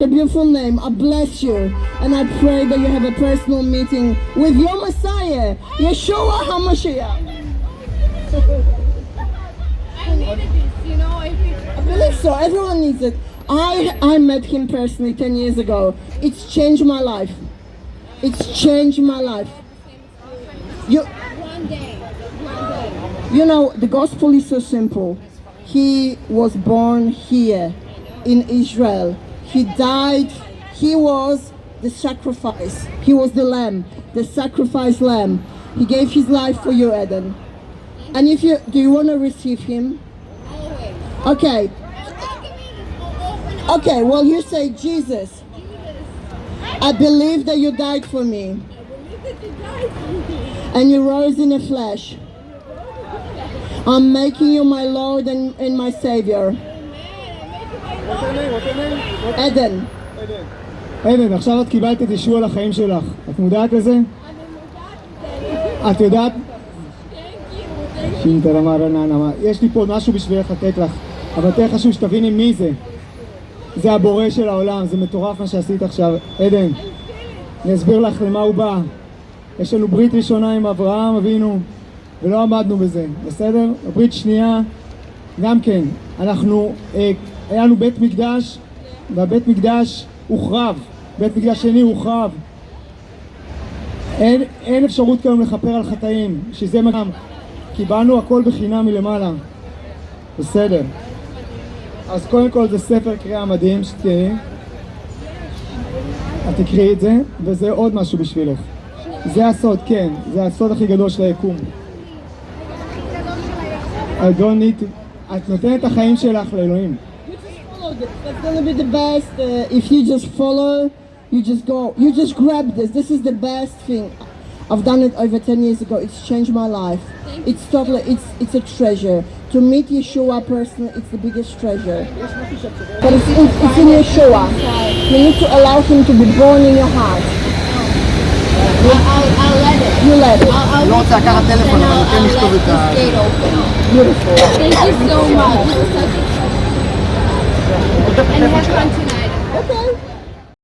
a beautiful name. I bless you. And I pray that you have a personal meeting with your Messiah, Yeshua HaMashiach. I needed this, you know. I believe so. Everyone needs it. I, I met him personally 10 years ago. It's changed my life. It's changed my life. You, one day, one day. you know, the gospel is so simple. He was born here in Israel. He died. He was the sacrifice. He was the lamb, the sacrifice lamb. He gave his life for you, Eden. And if you do you want to receive him? Okay. Okay, well you say Jesus. I believe that you died for me I believe that you died for me. and you rose in the flesh. I'm making you my Lord and, and my Savior. Eden. עדן, עכשיו את קיבלת את ישוע לחיים שלך. את מודעת לזה? את יודעת? שינטה רמה רנה נמה. יש לי פה משהו בשבילך לתת לך, אבל יותר חשוב שתביני מי זה. זה הבורא של העולם, זה מטורף מה שעשית עכשיו. עדן, אני אסביר לך למה הוא בא. יש לנו ברית ראשונה עם אברהם אבינו, ולא עמדנו בזה, בסדר? ברית שנייה, גם כן. אנחנו, אה, היה לנו בית מקדש, והבית מקדש הוחרב. בית מקדש שני הוחרב. אין, אין אפשרות כיום לכפר על חטאים, שזה גם קיבלנו הכל בחינם מלמעלה. בסדר. אז קודם כל זה ספר קריאה מדהים שתראי. את תקראי את זה, וזה עוד משהו בשבילך. זה הסוד, כן, זה הסוד הכי גדול של היקום. I don't need to... את נותנת את החיים שלך לאלוהים. That's gonna be the best uh, if you just follow, you just go, you just grab this. This is the best thing. I've done it over 10 years ago. It's changed my life. Thank it's totally, it's, it's a treasure. To meet Yeshua personally, it's the biggest treasure. But it's, in, it's in Yeshua. You need to allow him to be born in your heart. I'll, I'll, let it. You let it. I'll, I'll Lots, telephone. I'll, let this gate open. Beautiful. Thank you so much. Ein Herr